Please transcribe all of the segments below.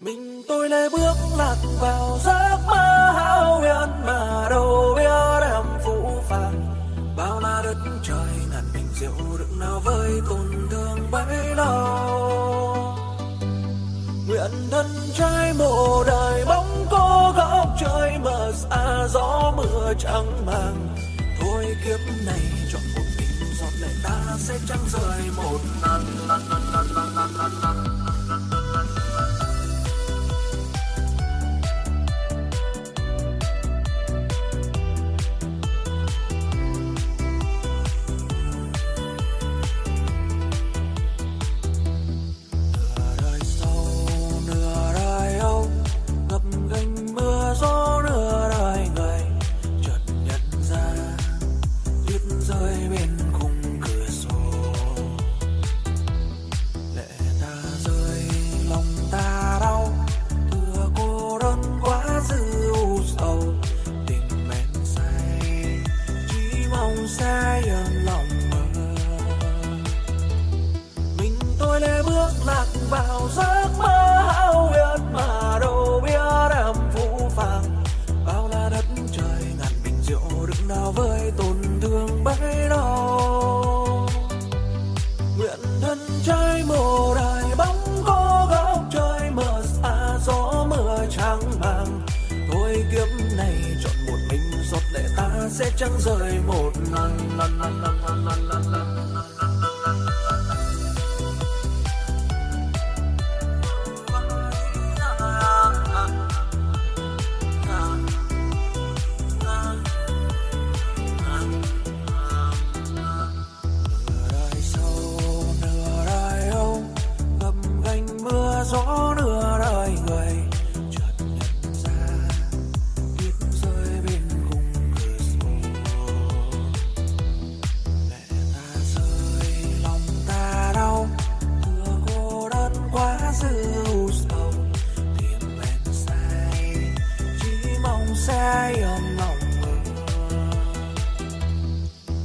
mình tôi lê bước lạc vào giấc mơ hão huyền mà đâu biết em phũ phàng. Bao la đất trời ngàn bình rượu đựng nào với tổn thương bấy lâu. Nguyện thân trai mộ đời bóng cô góc trời mờ xa gió mưa trắng màng. Thôi kiếp này chọn một mình giọt lệ ta sẽ chẳng rời một lần lần lần lần lần lần lần, lần. vào giấc mơ hão huyền mà đâu biết em phũ phàng. Bao la đất trời ngàn bình rượu đừng nào với tổn thương bấy đau. Nguyện thân trái mồ đài bóng có góc trời mờ xa gió mưa trắng màng thôi kiếp này chọn một mình giọt lệ ta sẽ chẳng rời một lần lần lần lần lần lần lần mong ôm mộng mơ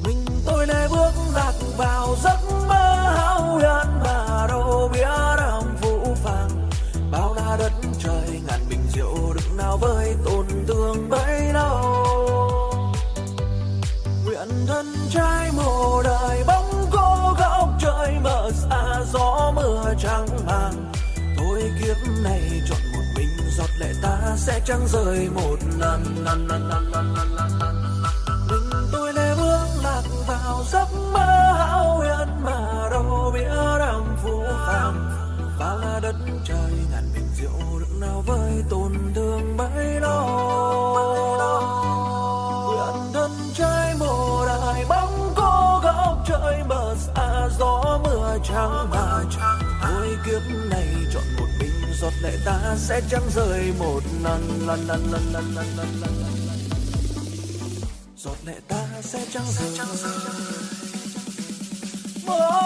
mình tôi nay bước lạc vào giấc mơ hão huyền mà đâu biết em vũ phàng. Bao la đất trời ngàn bình rượu đựng nào với tổn thương bấy lâu. Nguyện thân trai mồ đời bóng cô góc trời mờ xa gió mưa trắng màng. Thôi kiếp này chọn ta sẽ chẳng rời một lần. Lần lần lần lần lần lần lần mình tôi lê bước lạc vào giấc mơ hão huyền mà đâu biết em phù phàng. Và la đất trời ngàn bình rượu đựng nào với tổn thương bấy lâu nguyện thân trai mồ đại bóng cô góc trời mờ xa, gió mưa trắng mà thôi kiếp này chọn một mình giọt lệ ta sẽ chẳng rời một lần lần lần lần lần lần lần lần lần. Giọt lệ ta sẽ chẳng rời một